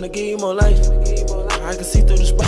tryna give you more life. I can see through the.